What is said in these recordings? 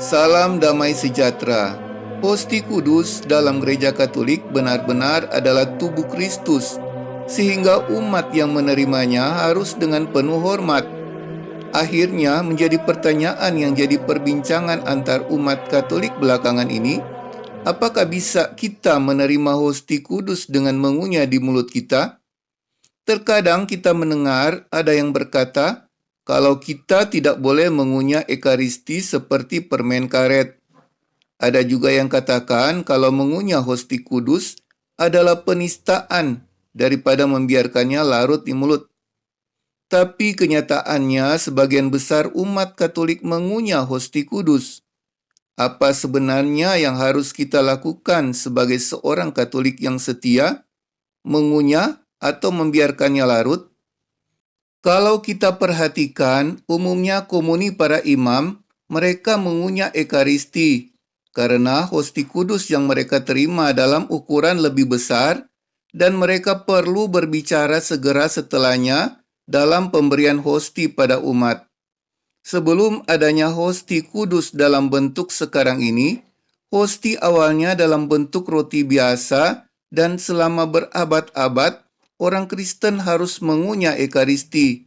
Salam damai sejahtera. Hosti kudus dalam gereja Katolik benar-benar adalah tubuh Kristus, sehingga umat yang menerimanya harus dengan penuh hormat. Akhirnya menjadi pertanyaan yang jadi perbincangan antar umat Katolik belakangan ini, apakah bisa kita menerima hosti kudus dengan mengunyah di mulut kita? Terkadang kita mendengar ada yang berkata, kalau kita tidak boleh mengunyah ekaristi seperti permen karet. Ada juga yang katakan kalau mengunyah hosti kudus adalah penistaan daripada membiarkannya larut di mulut. Tapi kenyataannya sebagian besar umat Katolik mengunyah hosti kudus. Apa sebenarnya yang harus kita lakukan sebagai seorang Katolik yang setia? Mengunyah atau membiarkannya larut? Kalau kita perhatikan, umumnya komuni para imam, mereka mengunyah ekaristi, karena hosti kudus yang mereka terima dalam ukuran lebih besar, dan mereka perlu berbicara segera setelahnya dalam pemberian hosti pada umat. Sebelum adanya hosti kudus dalam bentuk sekarang ini, hosti awalnya dalam bentuk roti biasa dan selama berabad-abad orang Kristen harus mengunyah Ekaristi.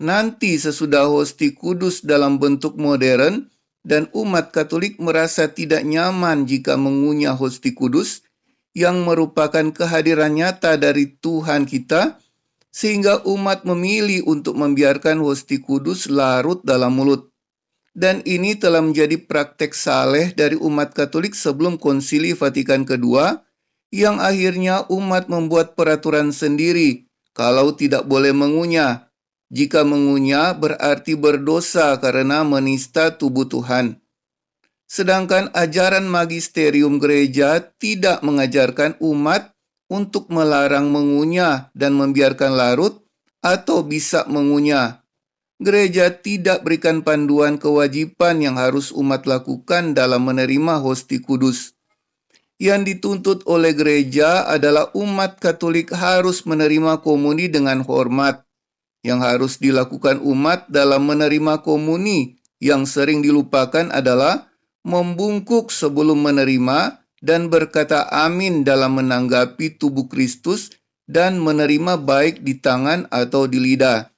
Nanti sesudah hosti kudus dalam bentuk modern dan umat Katolik merasa tidak nyaman jika mengunyah hosti kudus yang merupakan kehadiran nyata dari Tuhan kita, sehingga umat memilih untuk membiarkan hosti kudus larut dalam mulut. Dan ini telah menjadi praktek saleh dari umat Katolik sebelum konsili Vatikan II yang akhirnya umat membuat peraturan sendiri kalau tidak boleh mengunyah. Jika mengunyah berarti berdosa karena menista tubuh Tuhan. Sedangkan ajaran magisterium gereja tidak mengajarkan umat untuk melarang mengunyah dan membiarkan larut atau bisa mengunyah. Gereja tidak berikan panduan kewajiban yang harus umat lakukan dalam menerima hosti kudus yang dituntut oleh gereja adalah umat Katolik harus menerima komuni dengan hormat. Yang harus dilakukan umat dalam menerima komuni yang sering dilupakan adalah membungkuk sebelum menerima dan berkata amin dalam menanggapi tubuh Kristus dan menerima baik di tangan atau di lidah.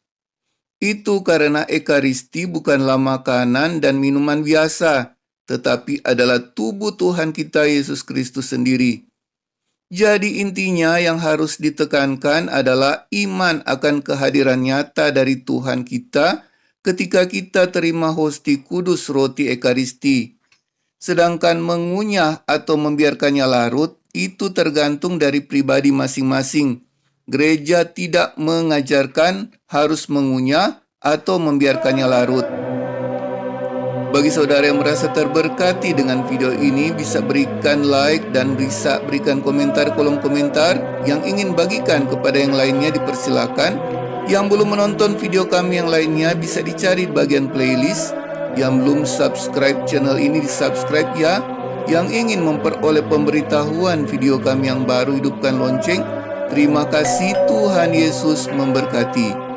Itu karena Ekaristi bukanlah makanan dan minuman biasa, tetapi adalah tubuh Tuhan kita Yesus Kristus sendiri. Jadi intinya yang harus ditekankan adalah iman akan kehadiran nyata dari Tuhan kita ketika kita terima hosti kudus roti ekaristi. Sedangkan mengunyah atau membiarkannya larut itu tergantung dari pribadi masing-masing. Gereja tidak mengajarkan harus mengunyah atau membiarkannya larut. Bagi saudara yang merasa terberkati dengan video ini bisa berikan like dan bisa berikan komentar kolom komentar yang ingin bagikan kepada yang lainnya dipersilakan. Yang belum menonton video kami yang lainnya bisa dicari di bagian playlist. Yang belum subscribe channel ini di subscribe ya. Yang ingin memperoleh pemberitahuan video kami yang baru hidupkan lonceng. Terima kasih Tuhan Yesus memberkati.